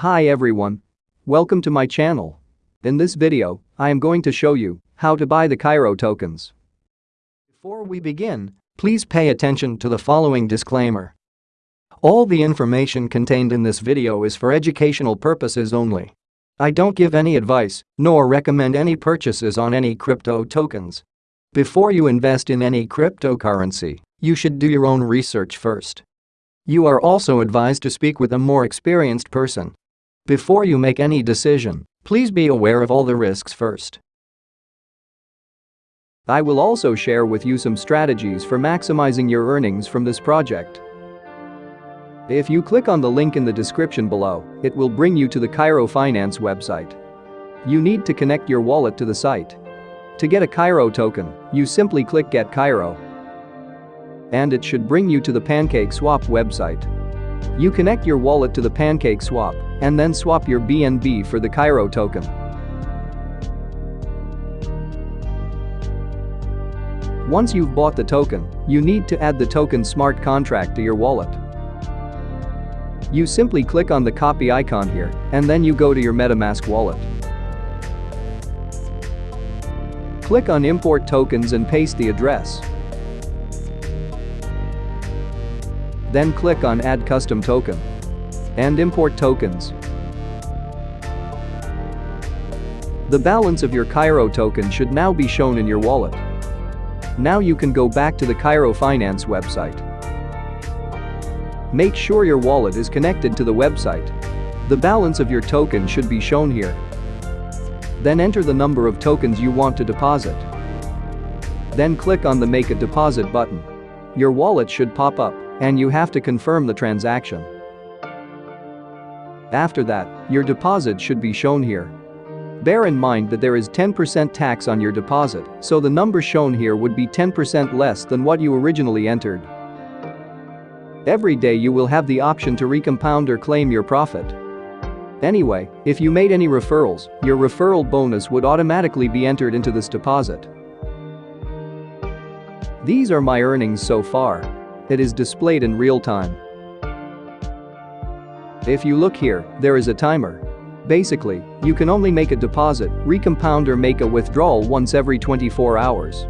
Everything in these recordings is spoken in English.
Hi everyone. Welcome to my channel. In this video, I am going to show you how to buy the Cairo tokens. Before we begin, please pay attention to the following disclaimer. All the information contained in this video is for educational purposes only. I don't give any advice, nor recommend any purchases on any crypto tokens. Before you invest in any cryptocurrency, you should do your own research first. You are also advised to speak with a more experienced person. Before you make any decision, please be aware of all the risks first. I will also share with you some strategies for maximizing your earnings from this project. If you click on the link in the description below, it will bring you to the Cairo Finance website. You need to connect your wallet to the site. To get a Cairo token, you simply click Get Cairo. And it should bring you to the PancakeSwap website. You connect your wallet to the PancakeSwap and then swap your BNB for the Cairo token. Once you've bought the token, you need to add the token smart contract to your wallet. You simply click on the copy icon here, and then you go to your MetaMask wallet. Click on import tokens and paste the address. Then click on add custom token. And import tokens. The balance of your Cairo token should now be shown in your wallet. Now you can go back to the Cairo Finance website. Make sure your wallet is connected to the website. The balance of your token should be shown here. Then enter the number of tokens you want to deposit. Then click on the Make a Deposit button. Your wallet should pop up, and you have to confirm the transaction. After that, your deposit should be shown here. Bear in mind that there is 10% tax on your deposit, so the number shown here would be 10% less than what you originally entered. Every day you will have the option to recompound or claim your profit. Anyway, if you made any referrals, your referral bonus would automatically be entered into this deposit. These are my earnings so far. It is displayed in real time. If you look here, there is a timer. Basically, you can only make a deposit, recompound or make a withdrawal once every 24 hours.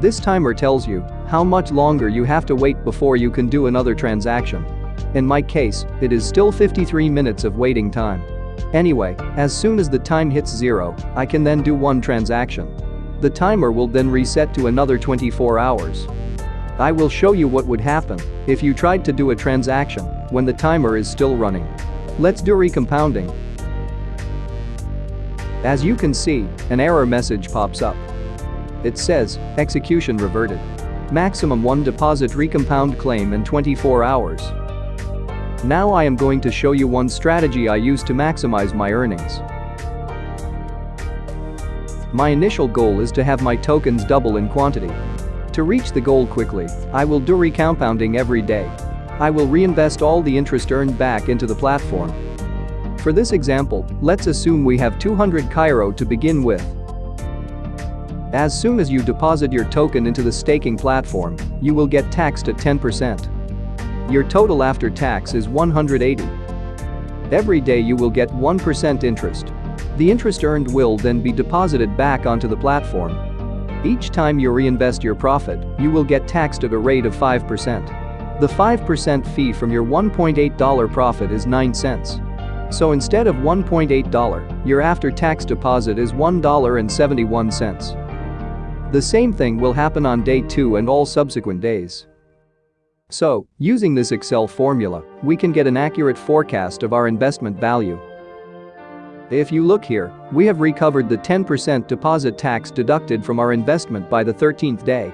This timer tells you how much longer you have to wait before you can do another transaction. In my case, it is still 53 minutes of waiting time. Anyway, as soon as the time hits zero, I can then do one transaction. The timer will then reset to another 24 hours. I will show you what would happen if you tried to do a transaction when the timer is still running. Let's do recompounding. As you can see, an error message pops up. It says, execution reverted. Maximum 1 deposit recompound claim in 24 hours. Now I am going to show you one strategy I use to maximize my earnings. My initial goal is to have my tokens double in quantity. To reach the goal quickly, I will do recompounding every day. I will reinvest all the interest earned back into the platform. For this example, let's assume we have 200 Cairo to begin with. As soon as you deposit your token into the staking platform, you will get taxed at 10%. Your total after tax is 180. Every day you will get 1% interest. The interest earned will then be deposited back onto the platform. Each time you reinvest your profit, you will get taxed at a rate of 5%. The 5% fee from your $1.8 profit is 9 cents. So instead of $1.8, your after-tax deposit is $1.71. The same thing will happen on day 2 and all subsequent days. So, using this Excel formula, we can get an accurate forecast of our investment value. If you look here, we have recovered the 10% deposit tax deducted from our investment by the 13th day.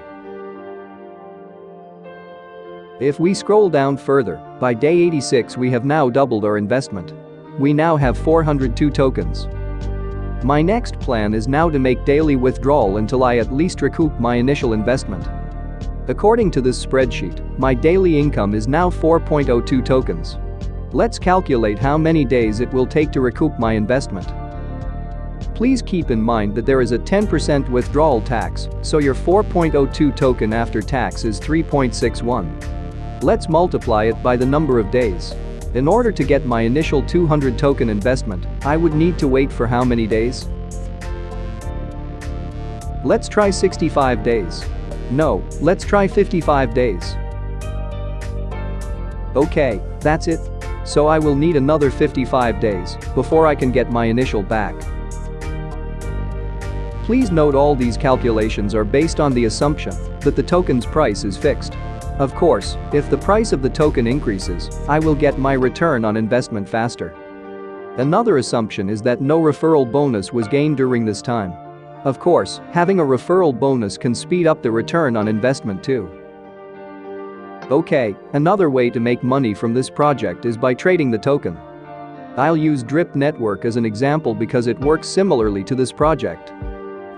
If we scroll down further, by day 86 we have now doubled our investment. We now have 402 tokens. My next plan is now to make daily withdrawal until I at least recoup my initial investment. According to this spreadsheet, my daily income is now 4.02 tokens. Let's calculate how many days it will take to recoup my investment. Please keep in mind that there is a 10% withdrawal tax, so your 4.02 token after tax is 3.61. Let's multiply it by the number of days. In order to get my initial 200 token investment, I would need to wait for how many days? Let's try 65 days. No, let's try 55 days. Okay, that's it. So I will need another 55 days before I can get my initial back. Please note all these calculations are based on the assumption that the token's price is fixed. Of course, if the price of the token increases, I will get my return on investment faster. Another assumption is that no referral bonus was gained during this time. Of course, having a referral bonus can speed up the return on investment too. Okay, another way to make money from this project is by trading the token. I'll use Drip Network as an example because it works similarly to this project.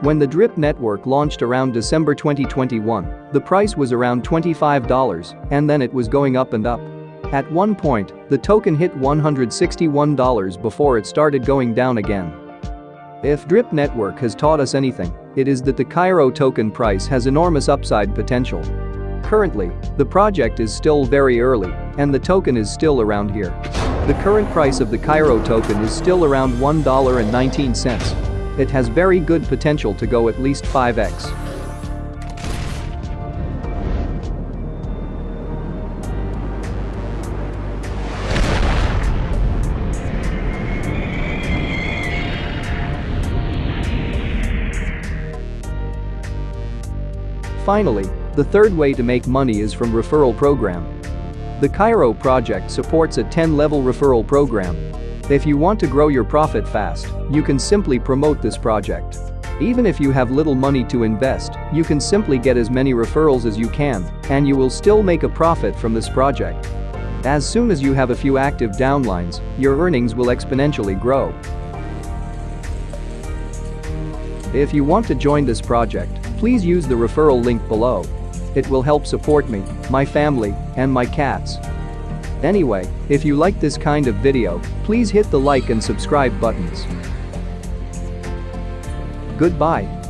When the Drip network launched around December 2021, the price was around $25 and then it was going up and up. At one point, the token hit $161 before it started going down again. If Drip Network has taught us anything, it is that the Cairo token price has enormous upside potential. Currently, the project is still very early, and the token is still around here. The current price of the Cairo token is still around $1.19. It has very good potential to go at least 5x. Finally, the third way to make money is from referral program. The Cairo project supports a 10-level referral program. If you want to grow your profit fast, you can simply promote this project. Even if you have little money to invest, you can simply get as many referrals as you can, and you will still make a profit from this project. As soon as you have a few active downlines, your earnings will exponentially grow. If you want to join this project, please use the referral link below. It will help support me, my family, and my cats. Anyway, if you like this kind of video, please hit the like and subscribe buttons. Goodbye.